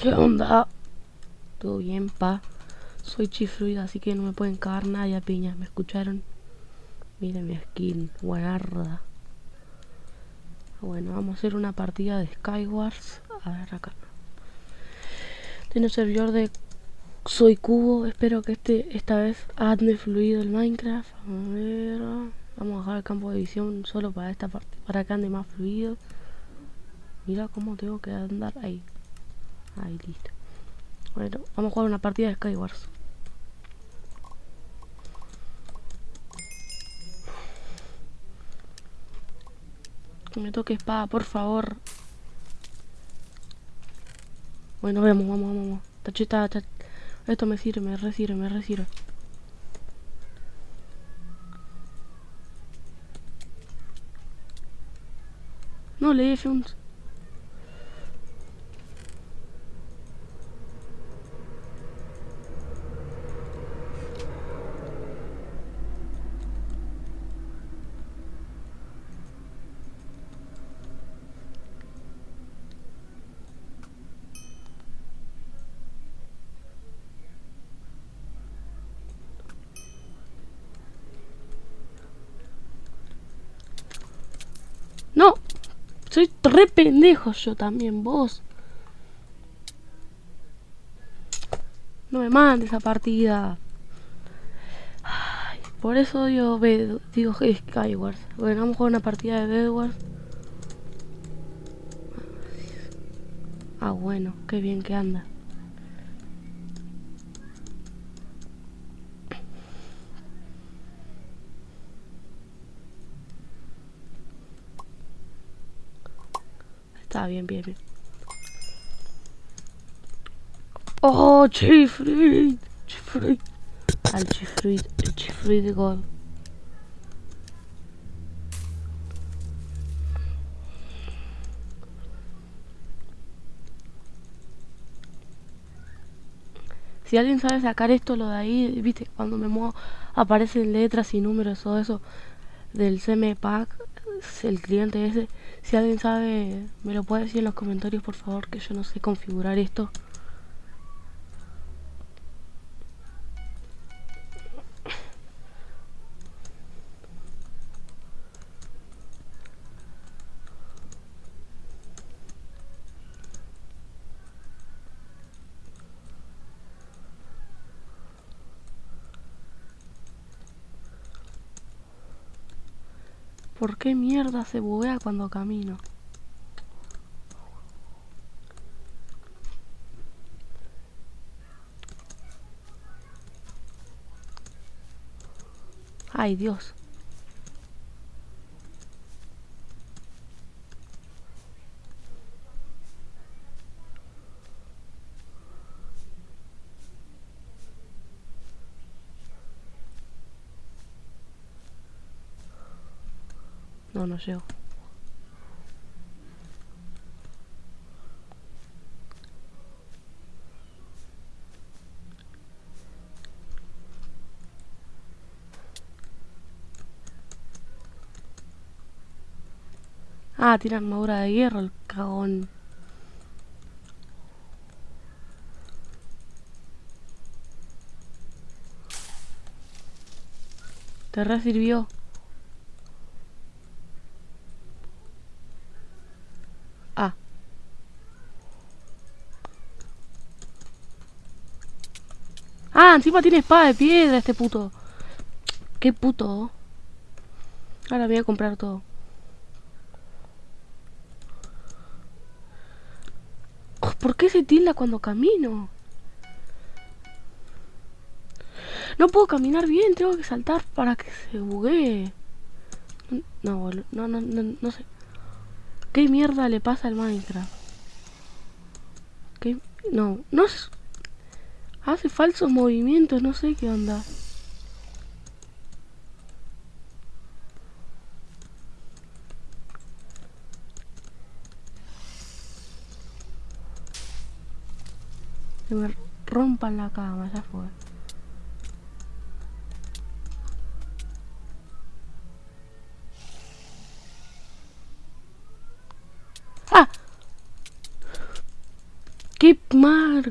¿Qué onda? Todo bien, pa. Soy Chifruid, así que no me pueden cagar nadie a piña. ¿Me escucharon? Miren mi skin, guarda. Bueno, vamos a hacer una partida de Skywars. A ver acá. Tiene un servidor de Soy Cubo. Espero que este esta vez ande fluido el Minecraft. A ver. Vamos a dejar el campo de visión solo para esta parte. Para que ande más fluido. Mira cómo tengo que andar ahí. Ahí listo. Bueno, vamos a jugar una partida de Skywars. Que me toque espada, por favor. Bueno, vemos, vamos, vamos, Tachita, tach... Esto me sirve, me resirve, me resirve. No, le di F1. Soy re pendejo yo también, vos. No me mandes esa partida. por eso digo. Bueno, vamos a jugar una partida de Bedwars. Ah, bueno, qué bien que anda. Está bien, bien, bien. ¡Oh, Chifrid! Chifrid. Al Chifrid, el Chifrid God. Si alguien sabe sacar esto, lo de ahí, viste, cuando me muevo aparecen letras y números, todo eso del CM Pack, el cliente ese. Si alguien sabe, me lo puede decir en los comentarios, por favor, que yo no sé configurar esto. ¿Por qué mierda se buguea cuando camino? Ay, Dios. No, no. Ah, tiene armadura de hierro el cagón. Te resirvió. Ah. Ah, encima tiene espada de piedra este puto. Qué puto. Ahora voy a comprar todo. ¿Por qué se tilda cuando camino? No puedo caminar bien, tengo que saltar para que se buguee. No, no, no, no, no sé. ¿Qué mierda le pasa al Minecraft? ¿Qué? No, no Hace falsos movimientos, no sé qué onda. Que me rompan la cama, ya fue. mar.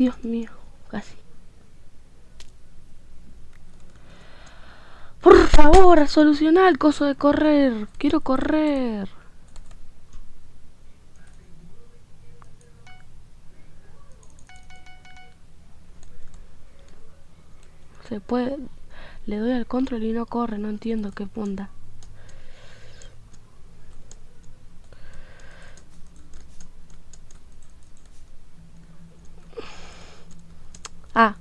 Dios mío, casi. Por favor, soluciona el coso de correr. Quiero correr. Se puede... Le doy al control y no corre, no entiendo qué onda. Ah,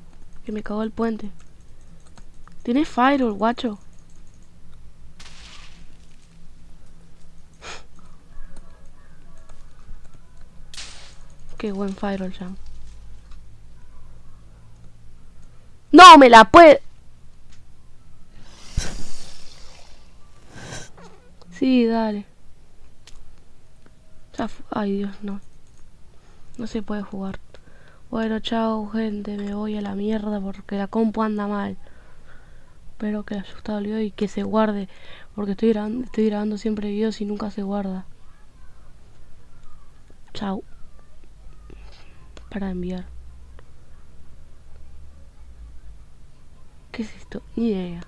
que me cagó el puente. Tiene firewall, guacho. Qué buen firewall, ya. ¡No me la puede! Sí, dale. Ay, Dios, no. No se puede jugar. Bueno, chao, gente. Me voy a la mierda porque la compu anda mal. Espero que les haya gustado el video y que se guarde. Porque estoy grabando, estoy grabando siempre videos y nunca se guarda. Chao. Para enviar. ¿Qué es esto? Ni idea.